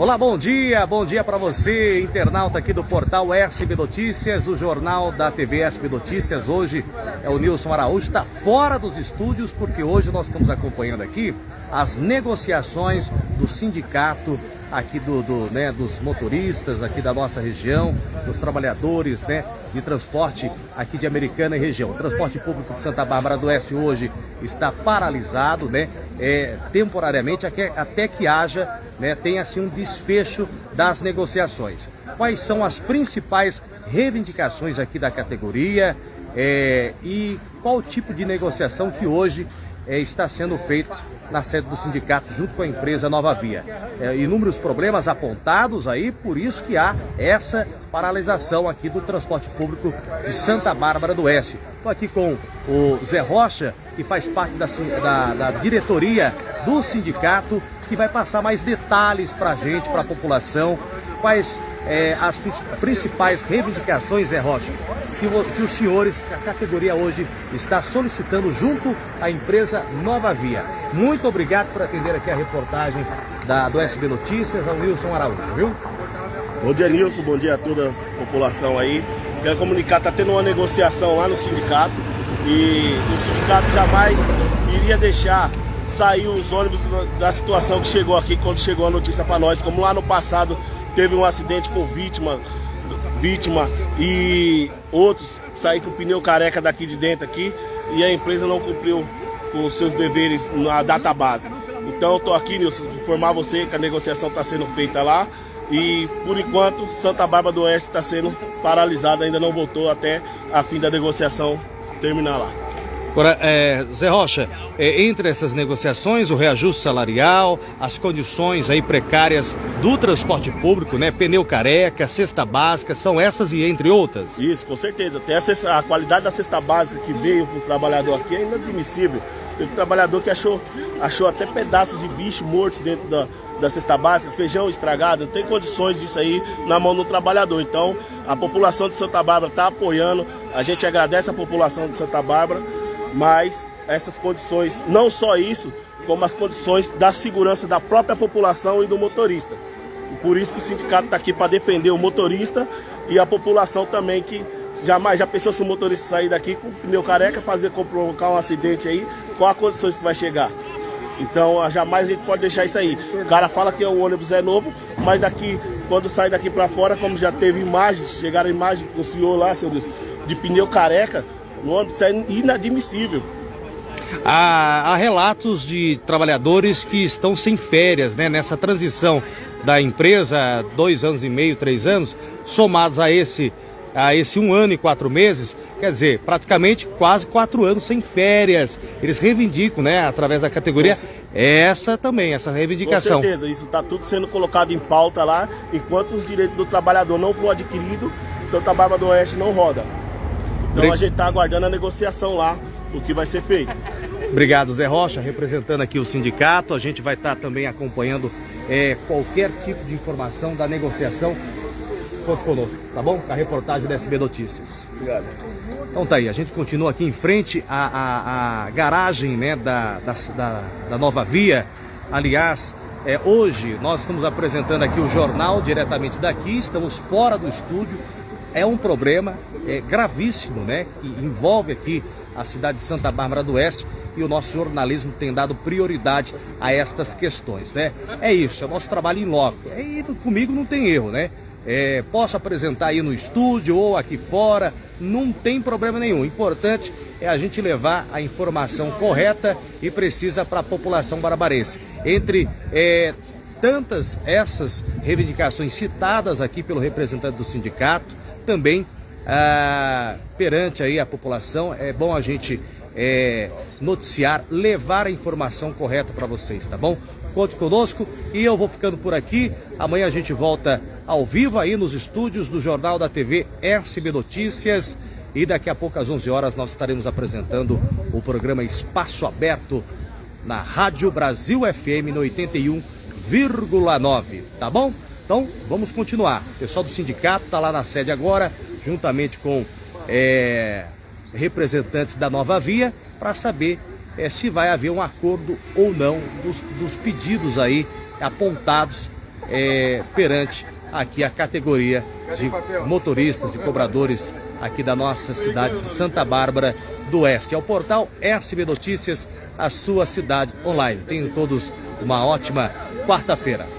Olá, bom dia, bom dia para você, internauta aqui do portal SB Notícias, o jornal da TV SB Notícias. Hoje é o Nilson Araújo, está fora dos estúdios porque hoje nós estamos acompanhando aqui as negociações do sindicato aqui do, do, né, dos motoristas aqui da nossa região, dos trabalhadores né, de transporte aqui de Americana e região. O transporte público de Santa Bárbara do Oeste hoje está paralisado, né, é, temporariamente, até, que haja, né, tenha assim um desfecho das negociações. Quais são as principais reivindicações aqui da categoria é, e qual tipo de negociação que hoje é, está sendo feito na sede do sindicato junto com a empresa Nova Via. É, inúmeros problemas apontados aí, por isso que há essa paralisação aqui do transporte público de Santa Bárbara do Oeste. Estou aqui com o Zé Rocha, que faz parte da, da, da diretoria do sindicato, que vai passar mais detalhes para a gente, para a população, quais é, as principais reivindicações, Zé Rocha, que, que, os senhores, a categoria hoje está solicitando junto à empresa Nova Via. Muito obrigado por atender aqui a reportagem da, do SB Notícias, ao Wilson Araújo, viu? Bom dia, Nilson. Bom dia a toda a população aí. Quero comunicar, está tendo uma negociação lá no sindicato e o sindicato jamais iria deixar sair os ônibus da situação que chegou aqui quando chegou a notícia para nós, como lá no passado teve um acidente com vítima, vítima e outros saíram com o pneu careca daqui de dentro aqui e a empresa não cumpriu com os seus deveres na data base. Então tô aqui, Nilson, informar você que a negociação está sendo feita lá e por enquanto Santa Bárbara do Oeste está sendo paralisada, ainda não voltou até a fim da negociação terminar lá. Agora, é, Zé Rocha, é, entre essas negociações, o reajuste salarial, as condições aí precárias do transporte público, né? Pneu careca, cesta básica, são essas e entre outras? Isso, com certeza. Tem a, cesta, a qualidade da cesta básica que veio para os trabalhadores aqui é inadmissível. Teve trabalhador que achou, achou até pedaços de bicho morto dentro da, da cesta básica, feijão estragado, não tem condições disso aí na mão do trabalhador. Então, a população de Santa Bárbara está apoiando, a gente agradece a população de Santa Bárbara mas essas condições, não só isso, como as condições da segurança da própria população e do motorista. Por isso que o sindicato está aqui para defender o motorista e a população também que jamais já pensou se o motorista sair daqui com o pneu careca, fazer provocar um acidente aí, qual as condições que vai chegar? Então jamais a gente pode deixar isso aí. O cara fala que o ônibus é novo, mas daqui, quando sai daqui para fora, como já teve imagens, chegaram imagens com o senhor lá, seu Deus, de pneu careca, no ônibus, isso é inadmissível. Há, há, relatos de trabalhadores que estão sem férias, né? Nessa transição da empresa, dois anos e meio, três anos, somados a esse, a esse um ano e quatro meses, quer dizer, praticamente quase quatro anos sem férias. Eles reivindicam, né, através da categoria, essa também, essa reivindicação. Com certeza, isso está tudo sendo colocado em pauta lá, enquanto os direitos do trabalhador não for adquirido, Santa Bárbara do Oeste não roda. Então a gente está aguardando a negociação lá, o que vai ser feito. Obrigado, Zé Rocha, representando aqui o sindicato. A gente vai estar tá também acompanhando é, qualquer tipo de informação da negociação. Conte conosco, tá bom? A reportagem da SB Notícias. Obrigado. Então tá aí, a gente continua aqui em frente à, à, à garagem né, da, da, da, da Nova Via. Aliás, é, hoje nós estamos apresentando aqui o jornal diretamente daqui, estamos fora do estúdio é um problema é, gravíssimo, né? Que envolve aqui a cidade de Santa Bárbara do Oeste e o nosso jornalismo tem dado prioridade a estas questões, né? É isso, é o nosso trabalho em loco. E comigo não tem erro, né? É, posso apresentar aí no estúdio ou aqui fora, não tem problema nenhum. O importante é a gente levar a informação correta e precisa para a população barbarense. Entre é, tantas essas reivindicações citadas aqui pelo representante do sindicato, também ah, perante aí a população, é bom a gente é, noticiar, levar a informação correta para vocês, tá bom? Conte conosco e eu vou ficando por aqui. Amanhã a gente volta ao vivo aí nos estúdios do Jornal da TV SB Notícias. E daqui a pouco, às 11 horas, nós estaremos apresentando o programa Espaço Aberto na Rádio Brasil FM no 81,9, tá bom? Então, vamos continuar. O pessoal do sindicato está lá na sede agora, juntamente com é, representantes da Nova Via, para saber é, se vai haver um acordo ou não dos, dos pedidos aí apontados é, perante aqui a categoria de motoristas, de cobradores aqui da nossa cidade de Santa Bárbara do Oeste. É o portal SB Notícias, a sua cidade online. Tenham todos uma ótima quarta-feira.